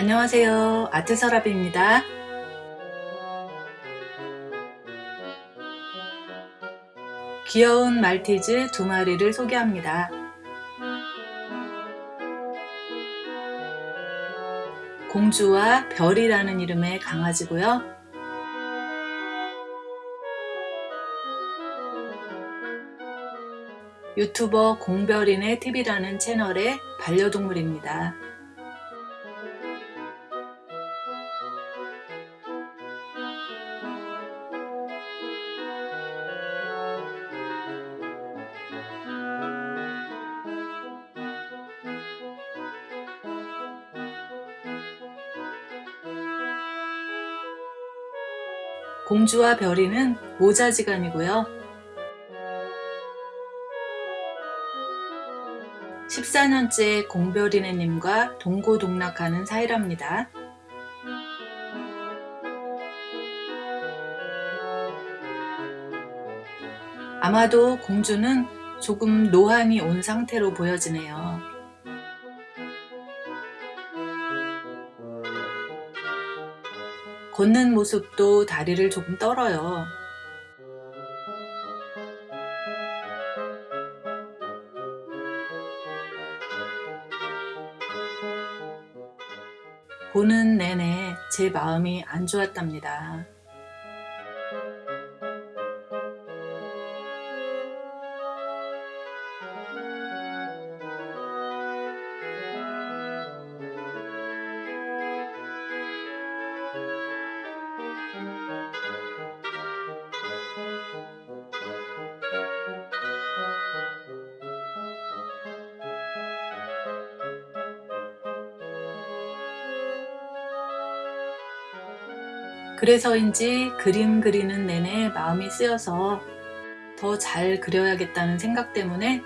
안녕하세요. 아트서랍입니다. 귀여운 말티즈 두 마리를 소개합니다. 공주와 별이라는 이름의 강아지고요. 유튜버 공별인의 TV라는 채널의 반려동물입니다. 공주와 별이는 모자지간이고요. 14년째 공별이네님과 동고동락하는 사이랍니다. 아마도 공주는 조금 노안이 온 상태로 보여지네요. 걷는 모습도 다리를 조금 떨어요. 보는 내내 제 마음이 안 좋았답니다. 그래서인지 그림 그리는 내내 마음이 쓰여서 더 잘 그려야겠다는 생각 때문에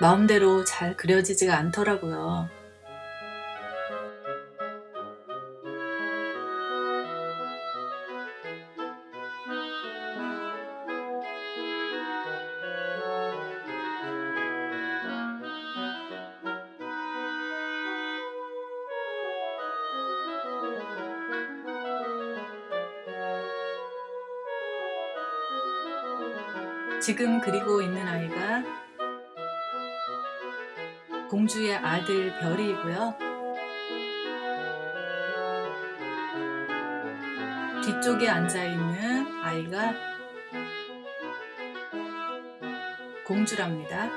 마음대로 잘 그려지지가 않더라고요. 지금 그리고 있는 아이가 공주의 아들 별이고요. 뒤쪽에 앉아있는 아이가 공주랍니다.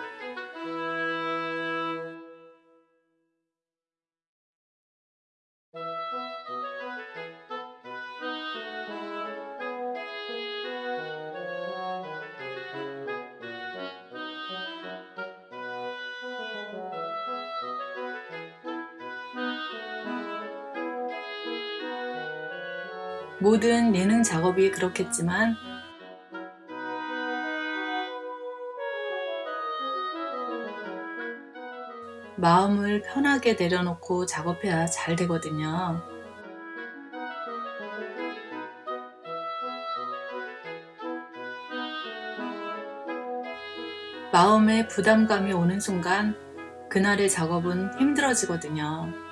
모든 예능 작업이 그렇겠지만 마음을 편하게 내려놓고 작업해야 잘 되거든요. 마음에 부담감이 오는 순간 그날의 작업은 힘들어지거든요.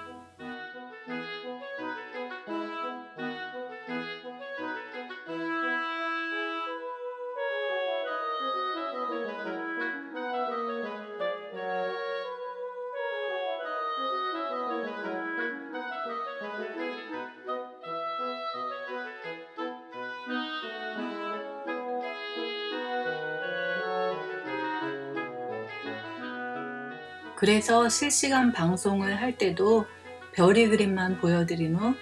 그래서 실시간 방송을 할 때도 별이 그림만 보여드린 후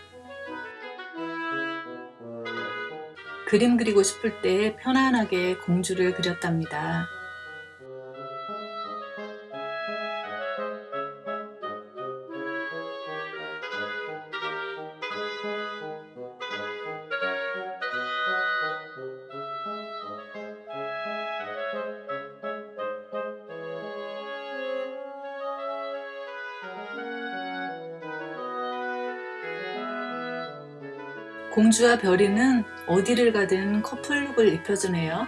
그림 그리고 싶을 때 편안하게 공주를 그렸답니다. 공주와 별이는 어디를 가든 커플룩을 입혀주네요.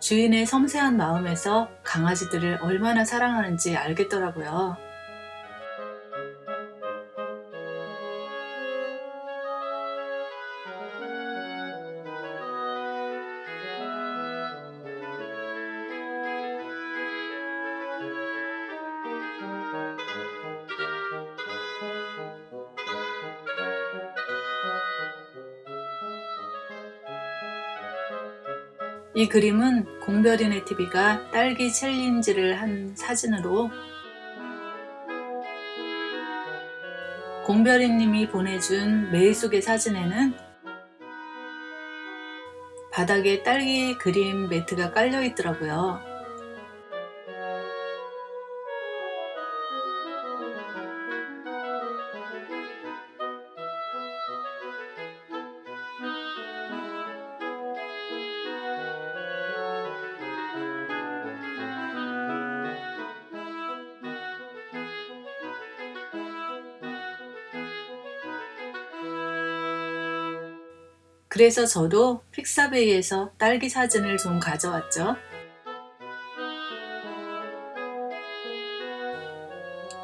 주인의 섬세한 마음에서 강아지들을 얼마나 사랑하는지 알겠더라고요. 이 그림은 공별이네 TV가 딸기 챌린지를 한 사진으로 공별이님이 보내준 메일 속의 사진에는 바닥에 딸기 그림 매트가 깔려 있더라고요. 그래서 저도 픽사베이에서 딸기 사진을 좀 가져왔죠.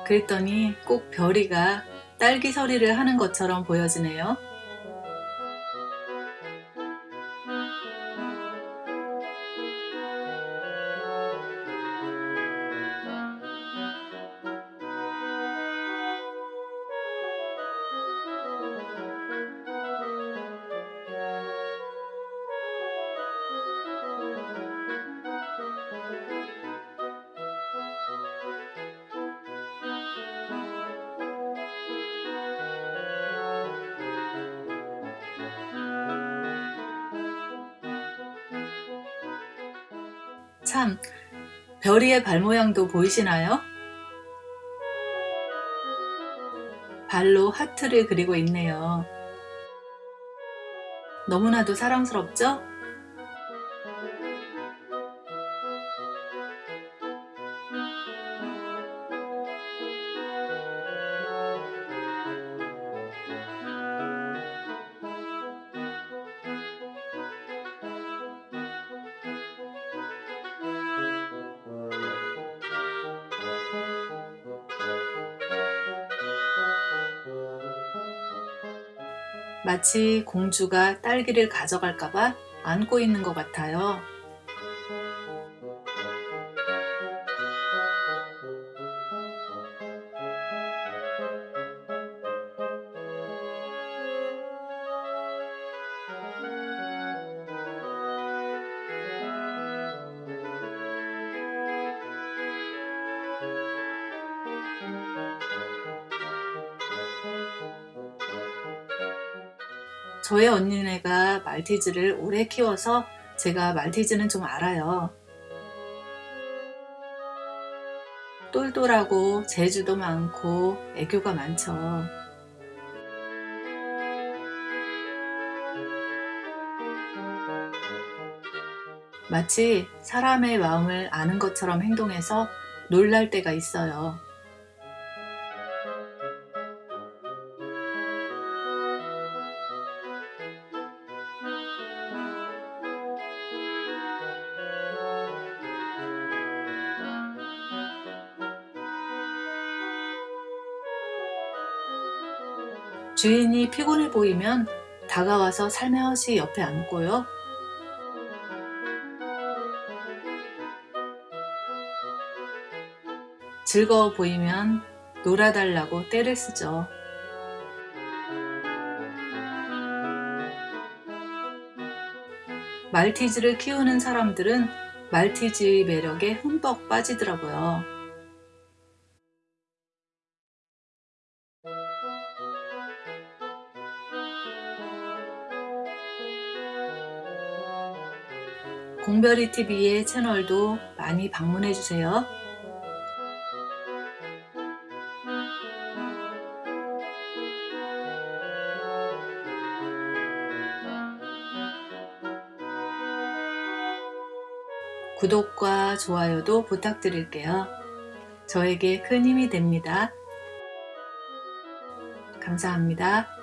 그랬더니 꼭 별이가 딸기 서리를 하는 것처럼 보여지네요. 참, 별이의 발 모양도 보이시나요? 발로 하트를 그리고 있네요. 너무나도 사랑스럽죠? 마치 공주가 딸기를 가져갈까봐 안고 있는 것 같아요. 저의 언니네가 말티즈를 오래 키워서 제가 말티즈는 좀 알아요. 똘똘하고 재주도 많고 애교가 많죠. 마치 사람의 마음을 아는 것처럼 행동해서 놀랄 때가 있어요. 주인이 피곤해 보이면 다가와서 살며시 옆에 앉고요. 즐거워 보이면 놀아달라고 떼를 쓰죠. 말티즈를 키우는 사람들은 말티즈의 매력에 흠뻑 빠지더라고요. 공별이 TV의 채널도 많이 방문해주세요. 구독과 좋아요도 부탁드릴게요. 저에게 큰 힘이 됩니다. 감사합니다.